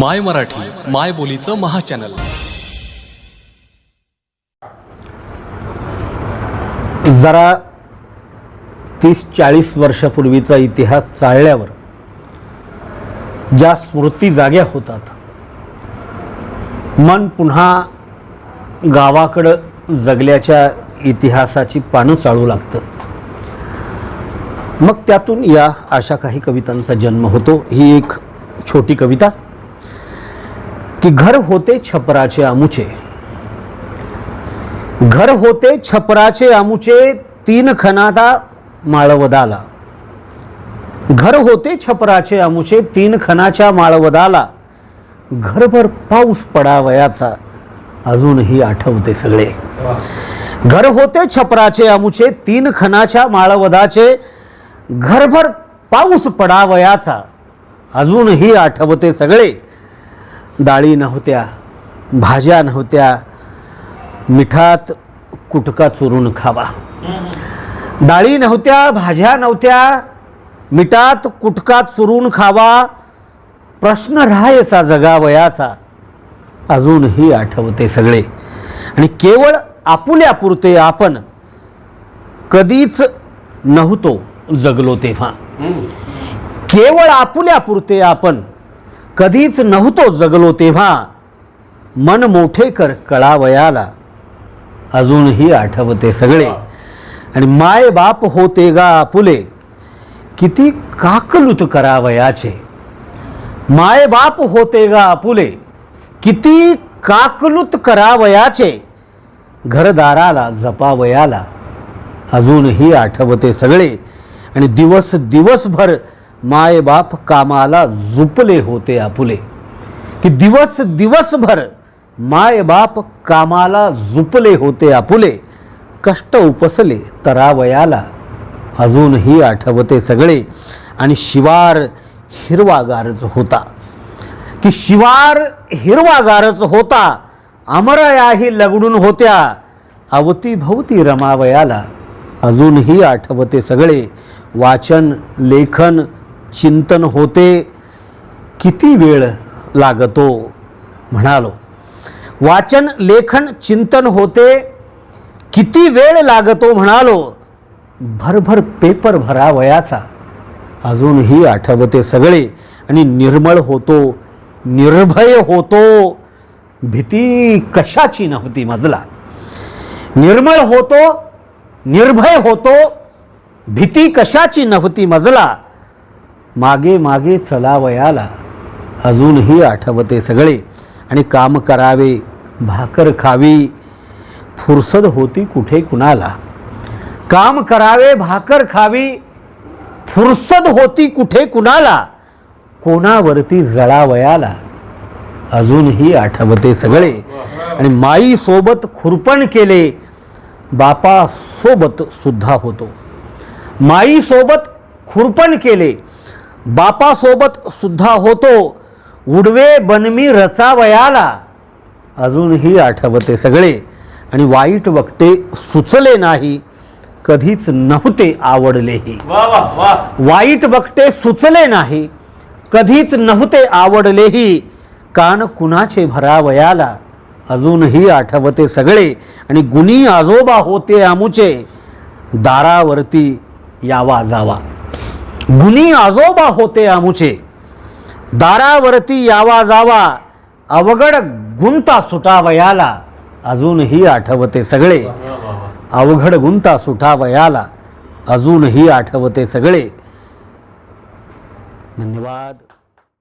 माय मराठी माय बोलीचं महाचॅनल. जरा तीस चाळीस वर्षापूर्वीचा इतिहास चाळल्यावर ज्या स्मृती जाग्या होतात मन पुन्हा गावाकडं जगल्याच्या इतिहासाची पानं चाळू लागतं. मग त्यातून या अशा काही कवितांचा जन्म होतो. ही एक छोटी कविता. की घर होते छपराचे आमुचे. घर होते छपराचे आमुचे तीन खनादा माळवदाला. घर होते छपराचे आमुचे तीन खनाच्या माळवदाला. घरभर पाऊस पडावयाचा. अजूनही आठवते सगळे. घर होते छपराचे आमुचे तीन खनाच्या माळवदाचे. घरभर पाऊस पडावयाचा. अजूनही आठवते सगळे. डाळी नव्हत्या भाज्या नव्हत्या मिठात कुटका चुरून खावा. डाळी नव्हत्या भाज्या नव्हत्या मिठात कुटका चुरून खावा प्रश्न राहायचा जगावयाचा. अजूनही आठवते सगळे. आणि केवळ आपुल्यापुरते आपण कधीच नव्हतो जगलो तेव्हा. केवळ आपुल्यापुरते आपण कधीच नव्हतो जगलो तेव्हा. मन मोठे कर कळावयाला. अजूनही आठवते सगळे. आणि माय बाप होते गा आपुले किती काकलूत करावयाचे. माय बाप होते गा आपुले किती काकलूत करावयाचे. घरदाराला जपावयाला. अजूनही आठवते सगळे. आणि दिवस दिवसभर मायबाप कामाला झुपले होते आपुले. की दिवस दिवसभर मायबाप कामाला झुपले होते आपुले. कष्ट उपसले तरावयाला. अजूनही आठवते सगळे. आणि शिवार हिरवागारच होता. की शिवार हिरवागारच होता. अमरयाही लगडून होत्या. अवतीभवती रमावयाला. अजूनही आठवते सगळे. वाचन लेखन चिंतन होते किती वेळ लागतो म्हणालो. वाचन लेखन चिंतन होते किती वेळ लागतो म्हणालो. भरभर पेपर भरावयाचा. अजूनही आठवते सगळे. आणि निर्मळ होतो निर्भय होतो. भीती कशाची नव्हती मजला. निर्मळ होतो निर्भय होतो. भीती कशाची नव्हती मजला. मागे मागे चलावयाला. अजूनही आठवते सगळे. आणि काम करावे भाकर खावी. फुरसद होती कुठे कुणाला. काम करावे भाकर खावी. फुरसद होती कुठे कुणाला. कोणावरती जळावयाला. अजूनही आठवते सगळे. आणि माई सोबत खुरपण केले. बापा सोबत सुद्धा होतो. माई सोबत खुरपण केले. बापासोबत सुद्धा होतो. उडवे बनमी रचावयाला. अजूनही आठवते सगळे. आणि वाईट वक्ते सुचले नाही. कधीच नव्हते आवडलेही. वाईट वक्ते सुचले नाही. कधीच नव्हते आवडलेही. कान कुणाचे भरावयाला. अजूनही आठवते सगळे. आणि गुणी आजोबा होते आमुचे. दारावरती यावा जावा. गुणी आजोबा होते आमुचे. दारावरती यावा जावा अवघड गुंता सुटावयाला. अजूनही आठवते सगळे. अवघड गुंता सुटावयाला अजूनही आठवते सगळे. धन्यवाद.